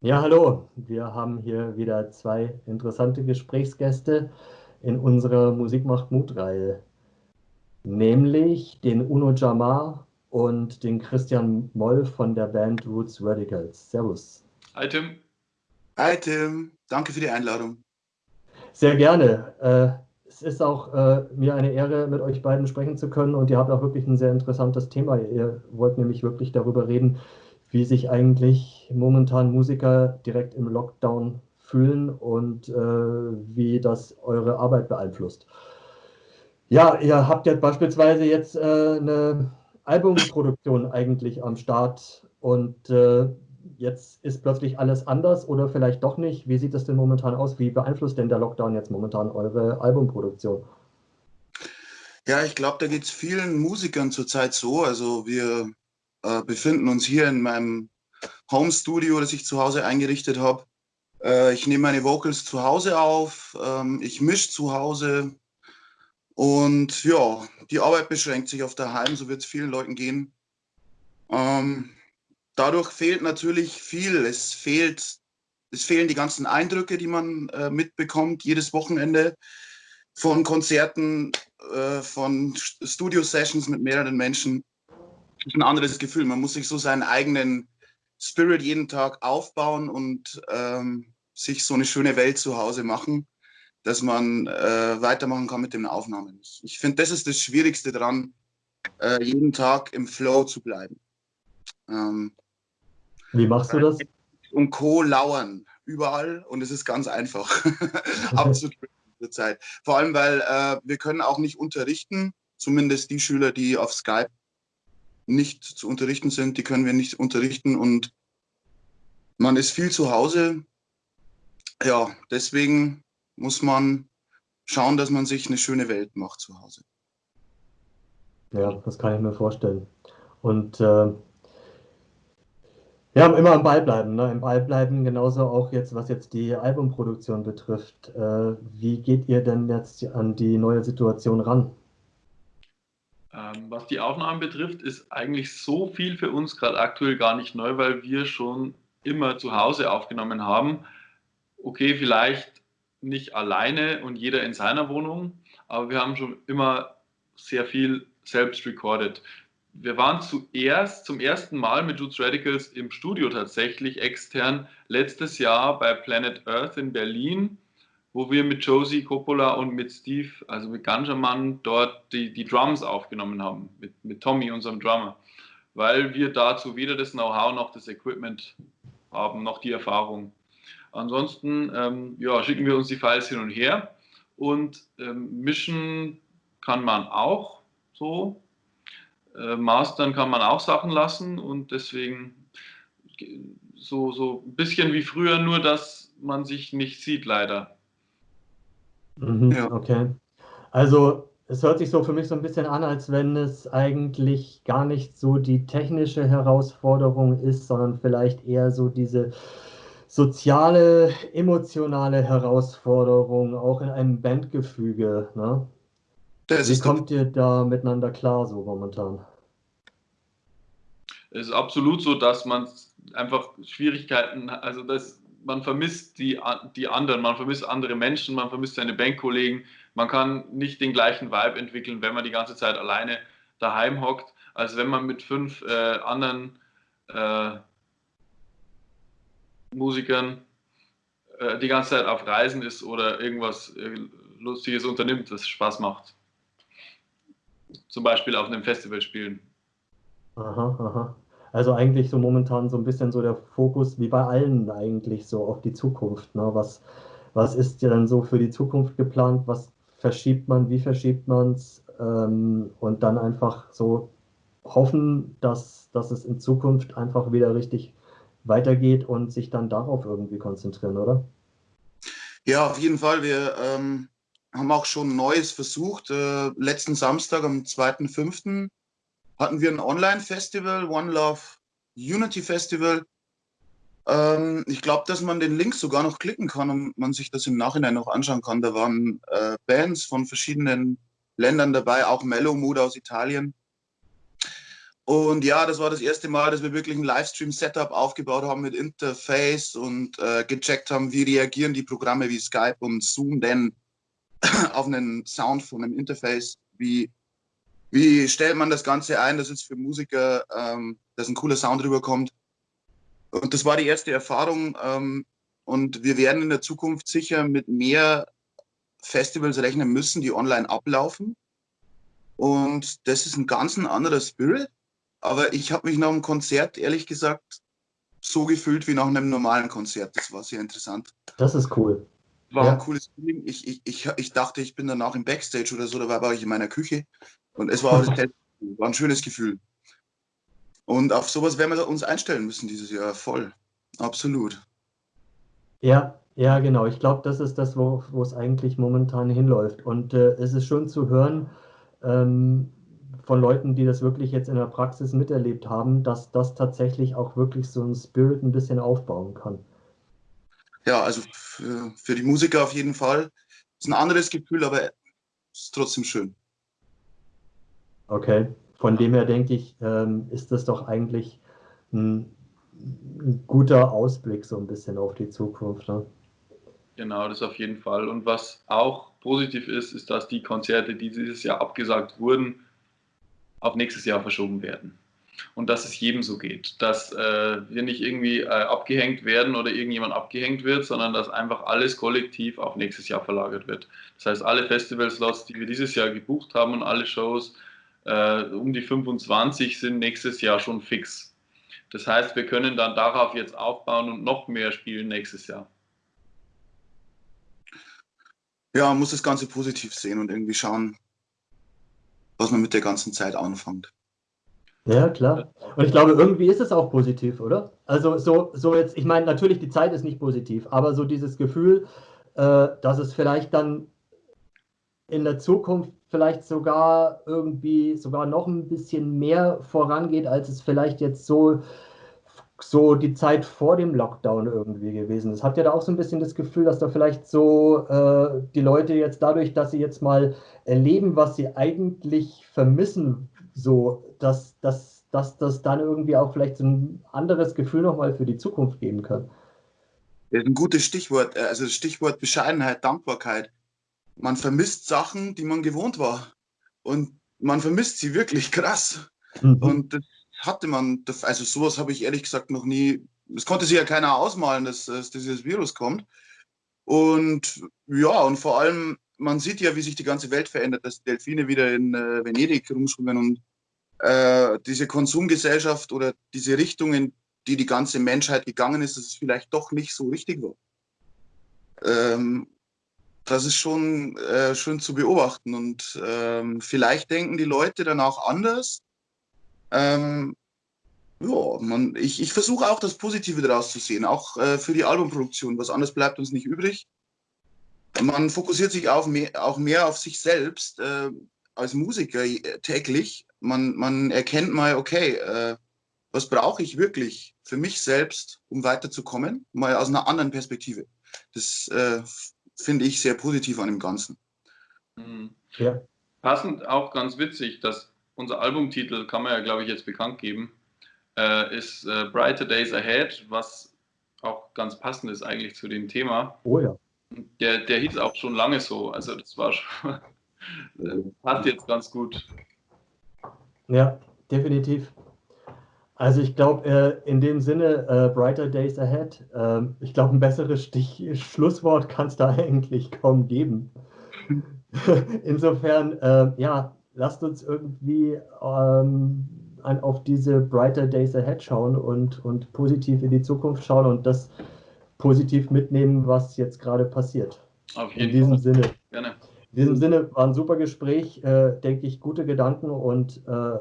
Ja, hallo. Wir haben hier wieder zwei interessante Gesprächsgäste in unserer Musik macht Mut-Reihe, nämlich den Uno Jamar und den Christian Moll von der Band Roots Radicals. Servus. Hi Tim. Hi Tim, danke für die Einladung. Sehr gerne. Äh, es ist auch äh, mir eine Ehre, mit euch beiden sprechen zu können und ihr habt auch wirklich ein sehr interessantes Thema. Ihr wollt nämlich wirklich darüber reden, wie sich eigentlich momentan Musiker direkt im Lockdown fühlen und äh, wie das eure Arbeit beeinflusst. Ja, ihr habt ja beispielsweise jetzt äh, eine Albumproduktion eigentlich am Start und äh, jetzt ist plötzlich alles anders oder vielleicht doch nicht. Wie sieht das denn momentan aus? Wie beeinflusst denn der Lockdown jetzt momentan eure Albumproduktion? Ja, ich glaube, da geht es vielen Musikern zurzeit so. Also wir äh, befinden uns hier in meinem Home Studio, das ich zu Hause eingerichtet habe. Äh, ich nehme meine Vocals zu Hause auf, ähm, ich mische zu Hause und ja, die Arbeit beschränkt sich auf daheim, so wird es vielen Leuten gehen. Ähm, dadurch fehlt natürlich viel. Es fehlt, es fehlen die ganzen Eindrücke, die man äh, mitbekommt jedes Wochenende von Konzerten, äh, von Studio-Sessions mit mehreren Menschen ist ein anderes Gefühl. Man muss sich so seinen eigenen Spirit jeden Tag aufbauen und ähm, sich so eine schöne Welt zu Hause machen, dass man äh, weitermachen kann mit den Aufnahmen. Ich, finde, das ist das Schwierigste daran, äh, jeden Tag im Flow zu bleiben. Ähm, Wie machst du das? Und Co. lauern überall und es ist ganz einfach abzudrücken zurzeit. Vor allem, weil äh, wir können auch nicht unterrichten, zumindest die Schüler, die auf Skype nicht zu unterrichten sind, die können wir nicht unterrichten und man ist viel zu Hause. Ja, deswegen muss man schauen, dass man sich eine schöne Welt macht zu Hause. Ja, das kann ich mir vorstellen. Und äh, ja, immer am Ball bleiben, ne? im Ball bleiben, genauso auch jetzt, was jetzt die Albumproduktion betrifft. Äh, wie geht ihr denn jetzt an die neue Situation ran? Ähm, was die Aufnahmen betrifft, ist eigentlich so viel für uns gerade aktuell gar nicht neu, weil wir schon immer zu Hause aufgenommen haben. Okay, vielleicht nicht alleine und jeder in seiner Wohnung, aber wir haben schon immer sehr viel selbst recorded. Wir waren zuerst zum ersten Mal mit Roots Radicals im Studio tatsächlich extern letztes Jahr bei Planet Earth in Berlin wo wir mit Josie Coppola und mit Steve, also mit Ganjaman, dort die, die Drums aufgenommen haben, mit, mit Tommy, unserem Drummer, weil wir dazu weder das Know-how noch das Equipment haben, noch die Erfahrung. Ansonsten ähm, ja, schicken wir uns die Files hin und her und ähm, mischen kann man auch so. Äh, mastern kann man auch Sachen lassen und deswegen so, so ein bisschen wie früher, nur dass man sich nicht sieht, leider. Mhm, ja. Okay. Also es hört sich so für mich so ein bisschen an, als wenn es eigentlich gar nicht so die technische Herausforderung ist, sondern vielleicht eher so diese soziale, emotionale Herausforderung, auch in einem Bandgefüge. Ne? Wie kommt ihr da miteinander klar so momentan? Es ist absolut so, dass man einfach Schwierigkeiten, also das man vermisst die, die anderen, man vermisst andere Menschen, man vermisst seine Bankkollegen. Man kann nicht den gleichen Vibe entwickeln, wenn man die ganze Zeit alleine daheim hockt, als wenn man mit fünf äh, anderen äh, Musikern äh, die ganze Zeit auf Reisen ist oder irgendwas äh, Lustiges unternimmt, das Spaß macht. Zum Beispiel auf einem Festival spielen. Aha, aha. Also eigentlich so momentan so ein bisschen so der Fokus, wie bei allen eigentlich, so auf die Zukunft. Ne? Was, was ist ja dann so für die Zukunft geplant? Was verschiebt man? Wie verschiebt man es? Ähm, und dann einfach so hoffen, dass, dass es in Zukunft einfach wieder richtig weitergeht und sich dann darauf irgendwie konzentrieren, oder? Ja, auf jeden Fall. Wir ähm, haben auch schon Neues versucht. Äh, letzten Samstag am 2.5 hatten wir ein Online-Festival, One Love Unity Festival. Ähm, ich glaube, dass man den Link sogar noch klicken kann und man sich das im Nachhinein noch anschauen kann. Da waren äh, Bands von verschiedenen Ländern dabei, auch Mellow Mood aus Italien. Und ja, das war das erste Mal, dass wir wirklich ein Livestream-Setup aufgebaut haben mit Interface und äh, gecheckt haben, wie reagieren die Programme wie Skype und Zoom denn auf einen Sound von einem Interface, wie, wie stellt man das Ganze ein, dass es für Musiker, ähm, dass ein cooler Sound rüberkommt. Und das war die erste Erfahrung. Ähm, und wir werden in der Zukunft sicher mit mehr Festivals rechnen müssen, die online ablaufen. Und das ist ein ganz ein anderer Spirit. Aber ich habe mich nach dem Konzert, ehrlich gesagt, so gefühlt wie nach einem normalen Konzert. Das war sehr interessant. Das ist cool. War ja. ein cooles Feeling. Ich, ich, ich, ich dachte, ich bin danach im Backstage oder so, da war ich in meiner Küche. Und es war, war ein schönes Gefühl. Und auf sowas werden wir uns einstellen müssen dieses Jahr. Voll. Absolut. Ja, ja, genau. Ich glaube, das ist das, wo, wo es eigentlich momentan hinläuft. Und äh, es ist schön zu hören ähm, von Leuten, die das wirklich jetzt in der Praxis miterlebt haben, dass das tatsächlich auch wirklich so ein Spirit ein bisschen aufbauen kann. Ja, also für, für die Musiker auf jeden Fall. Ist ein anderes Gefühl, aber es ist trotzdem schön. Okay, von dem her denke ich, ähm, ist das doch eigentlich ein, ein, guter Ausblick so ein bisschen auf die Zukunft. Ne? Genau, das auf jeden Fall. Und was auch positiv ist, ist, dass die Konzerte, die dieses Jahr abgesagt wurden, auf nächstes Jahr verschoben werden. Und dass es jedem so geht, dass äh, wir nicht irgendwie äh, abgehängt werden oder irgendjemand abgehängt wird, sondern dass einfach alles kollektiv auf nächstes Jahr verlagert wird. Das heißt, alle Festivalslots, die wir dieses Jahr gebucht haben und alle Shows, äh, um die 25 sind nächstes Jahr schon fix. Das heißt, wir können dann darauf jetzt aufbauen und noch mehr spielen nächstes Jahr ja, man muss das Ganze positiv sehen und irgendwie schauen, was man mit der ganzen Zeit anfängt. Ja, klar. Und ich glaube, irgendwie ist es auch positiv, oder? Also so, so jetzt, ich meine, natürlich die Zeit ist nicht positiv, aber so dieses Gefühl, äh, dass es vielleicht dann in der Zukunft vielleicht sogar irgendwie sogar noch ein bisschen mehr vorangeht, als es vielleicht jetzt so so die Zeit vor dem Lockdown irgendwie gewesen ist. Habt ihr da auch so ein bisschen das Gefühl, dass da vielleicht so äh, die Leute jetzt dadurch, dass sie jetzt mal erleben, was sie eigentlich vermissen, so, dass, dass, dass das dann irgendwie auch vielleicht so ein anderes Gefühl nochmal für die Zukunft geben kann? Das ist ein gutes Stichwort, äh, also das Stichwort Bescheidenheit, Dankbarkeit. Man vermisst Sachen, die man gewohnt war. Und man vermisst sie wirklich krass. Mhm. Und das hatte man, also sowas habe ich ehrlich gesagt noch nie, es konnte sich ja keiner ausmalen, dass, dass dieses Virus kommt. Und ja, und vor allem, man sieht ja, wie sich die ganze Welt verändert, dass Delfine wieder in äh, Venedig rumschwimmen und äh, diese Konsumgesellschaft oder diese Richtung, in die die ganze Menschheit gegangen ist, dass es vielleicht doch nicht so richtig war. Ähm, das ist schon äh, schön zu beobachten und ähm, vielleicht denken die Leute danach anders ähm, ja, man, ich, ich versuche auch das Positive daraus zu sehen, auch äh, für die Albumproduktion. Was anderes bleibt uns nicht übrig. Man fokussiert sich auf mehr, auch mehr auf sich selbst äh, als Musiker äh, täglich. Man, man erkennt mal, okay, äh, was brauche ich wirklich für mich selbst, um weiterzukommen? Mal aus einer anderen Perspektive. Das äh, finde ich sehr positiv an dem Ganzen. Mhm. Ja. Passend auch ganz witzig, dass unser Albumtitel kann man ja, glaube ich, jetzt bekannt geben, äh, ist äh, Brighter Days Ahead, was auch ganz passend ist eigentlich zu dem Thema. Oh ja. Der, der hieß auch schon lange so, also das war schon, äh, passt jetzt ganz gut. Ja, definitiv. Also ich glaube, äh, in dem Sinne, äh, Brighter Days Ahead, äh, ich glaube, ein besseres Stich Schlusswort kann es da eigentlich kaum geben. Insofern, äh, ja, lasst uns irgendwie ähm, auf diese Brighter Days Ahead schauen und, und positiv in die Zukunft schauen und das positiv mitnehmen, was jetzt gerade passiert. Auf jeden in diesem Fall. Sinne. Gerne. In diesem Sinne war ein super Gespräch, äh, denke ich, gute Gedanken und äh,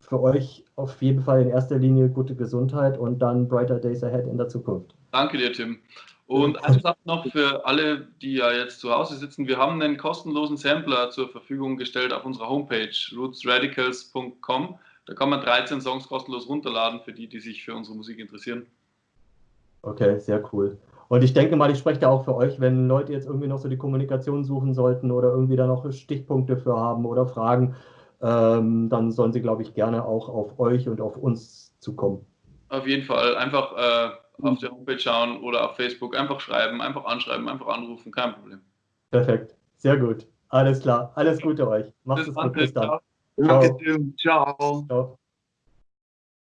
für euch auf jeden Fall in erster Linie gute Gesundheit und dann Brighter Days Ahead in der Zukunft. Danke dir, Tim. Und eine Sache noch für alle, die ja jetzt zu Hause sitzen. Wir haben einen kostenlosen Sampler zur Verfügung gestellt auf unserer Homepage rootsradicals.com. Da kann man 13 Songs kostenlos runterladen für die, die sich für unsere Musik interessieren. Okay, sehr cool. Und ich denke mal, ich spreche da auch für euch, wenn Leute jetzt irgendwie noch so die Kommunikation suchen sollten oder irgendwie da noch Stichpunkte für haben oder Fragen, ähm, dann sollen sie, glaube ich, gerne auch auf euch und auf uns zukommen. Auf jeden Fall. Einfach äh, auf der Homepage schauen oder auf Facebook. Einfach schreiben, einfach anschreiben, einfach anrufen. Kein Problem. Perfekt. Sehr gut. Alles klar. Alles Gute euch. Macht es gut. Bis dann. Danke, Ciao. Ciao.